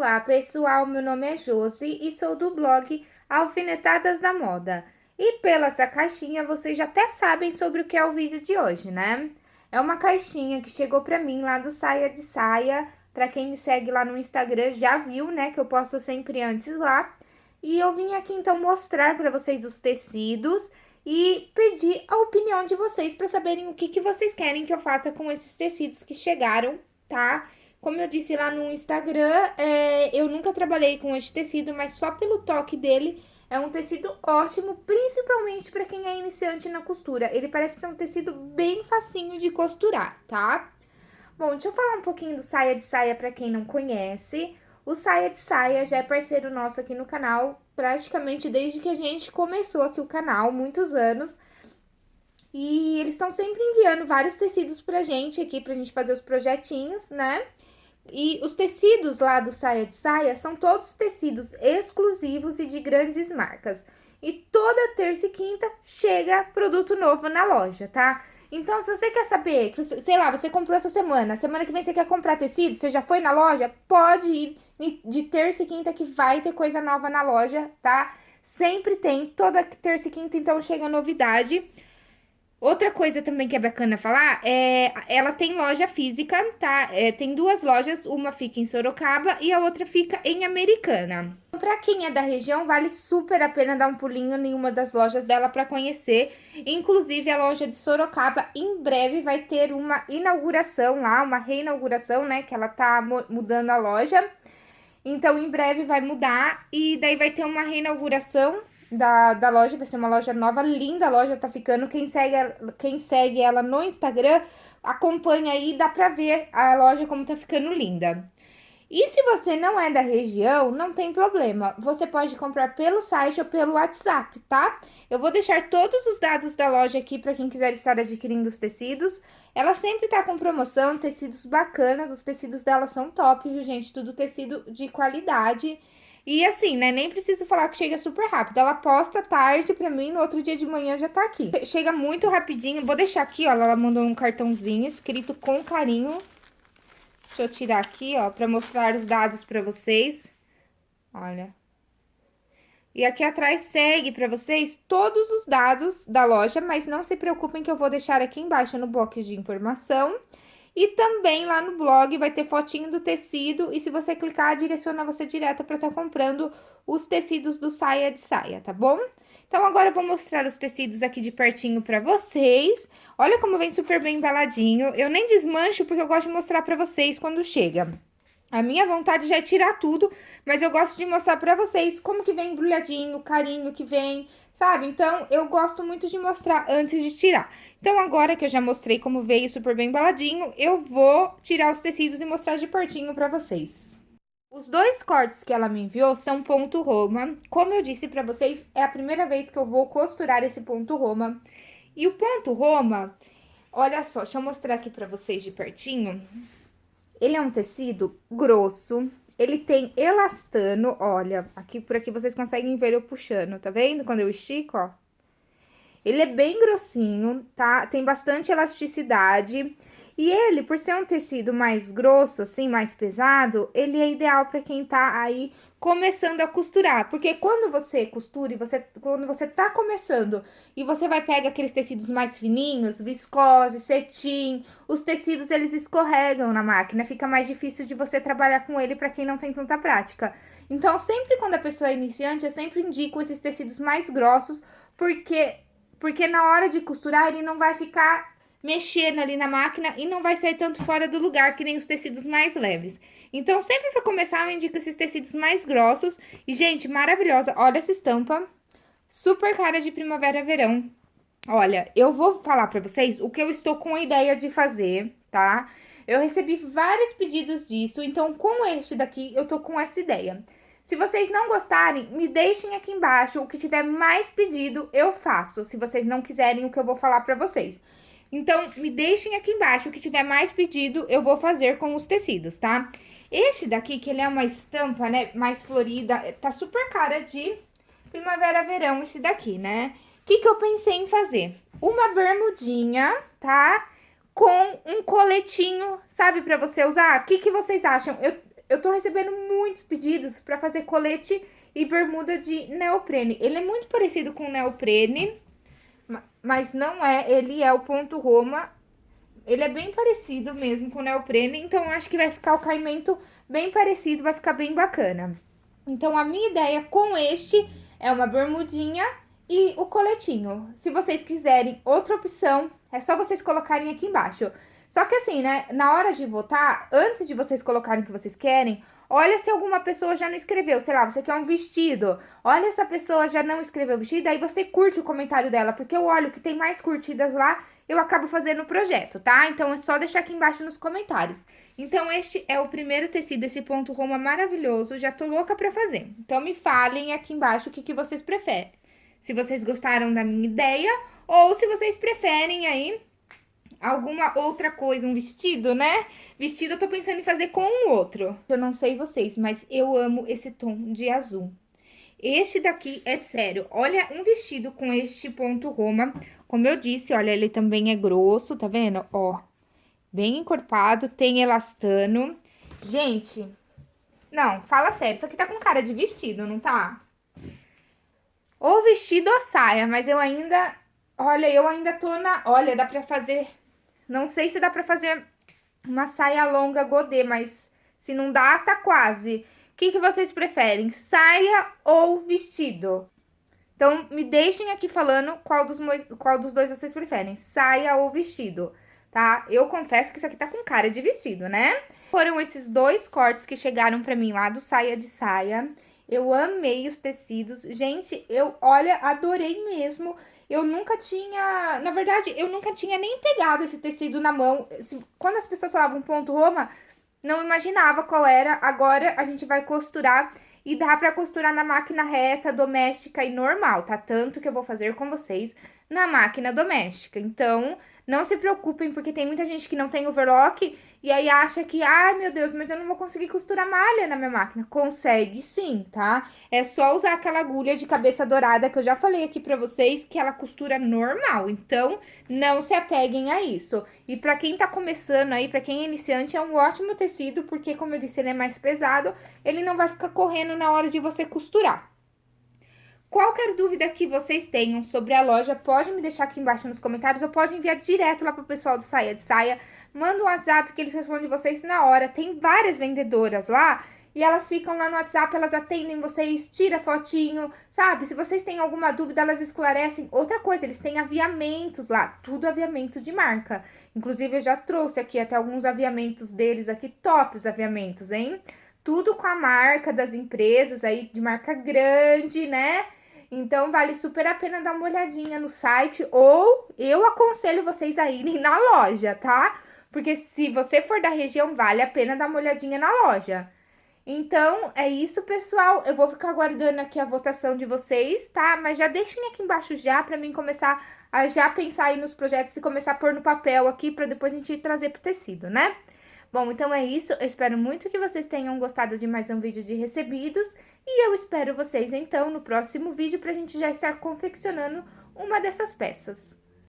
Olá pessoal, meu nome é Josi e sou do blog Alfinetadas da Moda. E pela essa caixinha vocês já até sabem sobre o que é o vídeo de hoje, né? É uma caixinha que chegou pra mim lá do Saia de Saia. Pra quem me segue lá no Instagram já viu, né, que eu posto sempre antes lá. E eu vim aqui então mostrar pra vocês os tecidos e pedir a opinião de vocês pra saberem o que, que vocês querem que eu faça com esses tecidos que chegaram, tá? Como eu disse lá no Instagram, é, eu nunca trabalhei com este tecido, mas só pelo toque dele é um tecido ótimo, principalmente para quem é iniciante na costura. Ele parece ser um tecido bem facinho de costurar, tá? Bom, deixa eu falar um pouquinho do saia de saia para quem não conhece. O Saia de Saia já é parceiro nosso aqui no canal, praticamente desde que a gente começou aqui o canal, muitos anos. E eles estão sempre enviando vários tecidos pra gente aqui, pra gente fazer os projetinhos, né? E os tecidos lá do Saia de Saia são todos tecidos exclusivos e de grandes marcas. E toda terça e quinta chega produto novo na loja, tá? Então, se você quer saber, sei lá, você comprou essa semana, semana que vem você quer comprar tecido, você já foi na loja, pode ir de terça e quinta que vai ter coisa nova na loja, tá? Sempre tem, toda terça e quinta, então chega novidade. Outra coisa também que é bacana falar, é, ela tem loja física, tá? É, tem duas lojas, uma fica em Sorocaba e a outra fica em Americana. Pra quem é da região, vale super a pena dar um pulinho em uma das lojas dela pra conhecer. Inclusive, a loja de Sorocaba, em breve, vai ter uma inauguração lá, uma reinauguração, né? Que ela tá mudando a loja. Então, em breve vai mudar e daí vai ter uma reinauguração da, da loja, vai ser uma loja nova, linda a loja tá ficando. Quem segue, quem segue ela no Instagram, acompanha aí, dá pra ver a loja como tá ficando linda. E se você não é da região, não tem problema. Você pode comprar pelo site ou pelo WhatsApp, tá? Eu vou deixar todos os dados da loja aqui para quem quiser estar adquirindo os tecidos. Ela sempre tá com promoção, tecidos bacanas. Os tecidos dela são top, viu, gente? Tudo tecido de qualidade. E assim, né, nem preciso falar que chega super rápido. Ela posta tarde pra mim, no outro dia de manhã já tá aqui. Chega muito rapidinho. Vou deixar aqui, ó, ela mandou um cartãozinho escrito com carinho. Deixa eu tirar aqui, ó, pra mostrar os dados pra vocês. Olha. E aqui atrás segue pra vocês todos os dados da loja, mas não se preocupem que eu vou deixar aqui embaixo no box de informação. E também lá no blog vai ter fotinho do tecido e se você clicar, direciona você direto para estar tá comprando os tecidos do saia de saia, tá bom? Então, agora eu vou mostrar os tecidos aqui de pertinho pra vocês. Olha como vem super bem embaladinho. Eu nem desmancho porque eu gosto de mostrar pra vocês quando chega. A minha vontade já é tirar tudo, mas eu gosto de mostrar pra vocês como que vem embrulhadinho, o carinho que vem, sabe? Então, eu gosto muito de mostrar antes de tirar. Então, agora que eu já mostrei como veio super bem embaladinho, eu vou tirar os tecidos e mostrar de pertinho pra vocês. Os dois cortes que ela me enviou são ponto roma. Como eu disse pra vocês, é a primeira vez que eu vou costurar esse ponto roma. E o ponto roma, olha só, deixa eu mostrar aqui pra vocês de pertinho. Ele é um tecido grosso, ele tem elastano, olha, aqui por aqui vocês conseguem ver eu puxando, tá vendo? Quando eu estico, ó. Ele é bem grossinho, tá? Tem bastante elasticidade. E ele, por ser um tecido mais grosso, assim, mais pesado, ele é ideal para quem tá aí começando a costurar. Porque quando você costura e você, quando você tá começando e você vai pegar aqueles tecidos mais fininhos, viscose, cetim, os tecidos eles escorregam na máquina, fica mais difícil de você trabalhar com ele para quem não tem tanta prática. Então, sempre quando a pessoa é iniciante, eu sempre indico esses tecidos mais grossos, porque porque na hora de costurar ele não vai ficar mexendo ali na máquina e não vai sair tanto fora do lugar que nem os tecidos mais leves. Então, sempre para começar, eu indico esses tecidos mais grossos. E, gente, maravilhosa, olha essa estampa, super cara de primavera-verão. Olha, eu vou falar para vocês o que eu estou com a ideia de fazer, tá? Eu recebi vários pedidos disso, então, com este daqui, eu tô com essa ideia. Se vocês não gostarem, me deixem aqui embaixo, o que tiver mais pedido, eu faço, se vocês não quiserem o que eu vou falar pra vocês. Então, me deixem aqui embaixo o que tiver mais pedido, eu vou fazer com os tecidos, tá? Este daqui, que ele é uma estampa, né, mais florida, tá super cara de primavera-verão esse daqui, né? O que que eu pensei em fazer? Uma bermudinha, tá? Com um coletinho, sabe, pra você usar? O que que vocês acham? Eu, eu tô recebendo muitos pedidos para fazer colete e bermuda de neoprene. Ele é muito parecido com neoprene, mas não é, ele é o ponto Roma. Ele é bem parecido mesmo com neoprene, então acho que vai ficar o caimento bem parecido, vai ficar bem bacana. Então, a minha ideia com este é uma bermudinha e o coletinho. Se vocês quiserem outra opção, é só vocês colocarem aqui embaixo. Só que assim, né, na hora de votar, antes de vocês colocarem o que vocês querem, olha se alguma pessoa já não escreveu. Sei lá, você quer um vestido. Olha se a pessoa já não escreveu vestido, aí você curte o comentário dela, porque eu olho que tem mais curtidas lá, eu acabo fazendo o projeto, tá? Então é só deixar aqui embaixo nos comentários. Então este é o primeiro tecido, esse ponto Roma maravilhoso, já tô louca pra fazer. Então me falem aqui embaixo o que, que vocês preferem. Se vocês gostaram da minha ideia ou se vocês preferem aí alguma outra coisa, um vestido, né? Vestido eu tô pensando em fazer com um outro. Eu não sei vocês, mas eu amo esse tom de azul. Este daqui é sério, olha um vestido com este ponto Roma, como eu disse, olha, ele também é grosso, tá vendo? Ó, bem encorpado, tem elastano. Gente, não, fala sério, isso aqui tá com cara de vestido, não tá? Ou vestido ou saia, mas eu ainda, olha, eu ainda tô na, olha, dá pra fazer não sei se dá pra fazer uma saia longa godê, mas se não dá, tá quase. O que, que vocês preferem, saia ou vestido? Então, me deixem aqui falando qual dos, qual dos dois vocês preferem, saia ou vestido, tá? Eu confesso que isso aqui tá com cara de vestido, né? Foram esses dois cortes que chegaram pra mim lá do saia de saia. Eu amei os tecidos. Gente, eu, olha, adorei mesmo. Eu nunca tinha... Na verdade, eu nunca tinha nem pegado esse tecido na mão. Quando as pessoas falavam ponto Roma, não imaginava qual era. Agora, a gente vai costurar e dá pra costurar na máquina reta, doméstica e normal, tá? Tanto que eu vou fazer com vocês na máquina doméstica. Então, não se preocupem, porque tem muita gente que não tem overlock e aí acha que, ai meu Deus, mas eu não vou conseguir costurar malha na minha máquina. Consegue sim, tá? É só usar aquela agulha de cabeça dourada que eu já falei aqui pra vocês, que ela costura normal. Então, não se apeguem a isso. E pra quem tá começando aí, pra quem é iniciante, é um ótimo tecido, porque como eu disse, ele é mais pesado, ele não vai ficar correndo na hora de você costurar. Qualquer dúvida que vocês tenham sobre a loja, pode me deixar aqui embaixo nos comentários ou pode enviar direto lá pro pessoal do Saia de Saia. Manda um WhatsApp que eles respondem vocês na hora. Tem várias vendedoras lá e elas ficam lá no WhatsApp, elas atendem vocês, tira fotinho, sabe? Se vocês têm alguma dúvida, elas esclarecem. Outra coisa, eles têm aviamentos lá, tudo aviamento de marca. Inclusive, eu já trouxe aqui até alguns aviamentos deles aqui, top os aviamentos, hein? Tudo com a marca das empresas aí, de marca grande, né? Então, vale super a pena dar uma olhadinha no site ou eu aconselho vocês a irem na loja, tá? Porque se você for da região, vale a pena dar uma olhadinha na loja. Então, é isso, pessoal. Eu vou ficar aguardando aqui a votação de vocês, tá? Mas já deixem aqui embaixo já pra mim começar a já pensar aí nos projetos e começar a pôr no papel aqui pra depois a gente trazer pro tecido, né? Bom, então é isso. Eu espero muito que vocês tenham gostado de mais um vídeo de recebidos. E eu espero vocês, então, no próximo vídeo pra gente já estar confeccionando uma dessas peças.